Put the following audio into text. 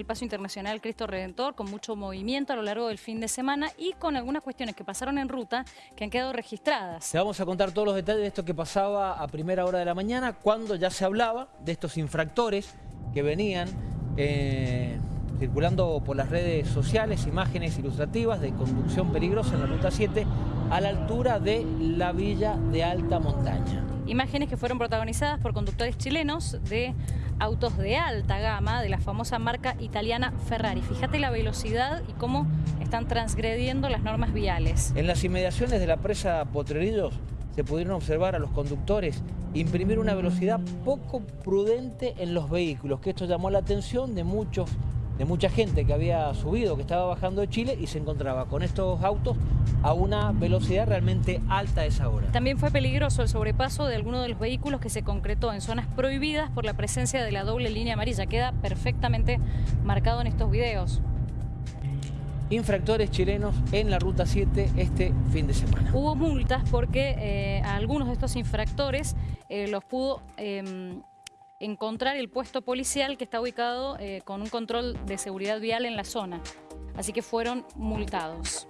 El paso internacional Cristo Redentor con mucho movimiento a lo largo del fin de semana y con algunas cuestiones que pasaron en ruta que han quedado registradas. Te vamos a contar todos los detalles de esto que pasaba a primera hora de la mañana cuando ya se hablaba de estos infractores que venían eh, circulando por las redes sociales imágenes ilustrativas de conducción peligrosa en la Ruta 7 a la altura de la villa de Alta Montaña. Imágenes que fueron protagonizadas por conductores chilenos de autos de alta gama de la famosa marca italiana Ferrari. Fíjate la velocidad y cómo están transgrediendo las normas viales. En las inmediaciones de la presa Potrerillos se pudieron observar a los conductores imprimir una velocidad poco prudente en los vehículos, que esto llamó la atención de muchos de mucha gente que había subido, que estaba bajando de Chile y se encontraba con estos autos a una velocidad realmente alta a esa hora. También fue peligroso el sobrepaso de algunos de los vehículos que se concretó en zonas prohibidas por la presencia de la doble línea amarilla. Queda perfectamente marcado en estos videos infractores chilenos en la Ruta 7 este fin de semana. Hubo multas porque eh, a algunos de estos infractores eh, los pudo em, encontrar el puesto policial que está ubicado eh, con un control de seguridad vial en la zona. Así que fueron multados.